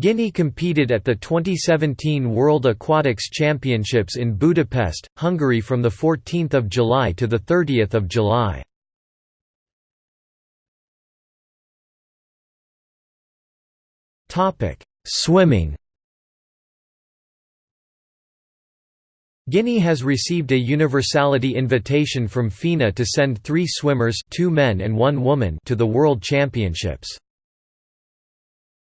Guinea competed at the 2017 World Aquatics Championships in Budapest, Hungary from 14 July to 30 July. Swimming Guinea has received a universality invitation from FINA to send three swimmers two men and one woman to the World Championships.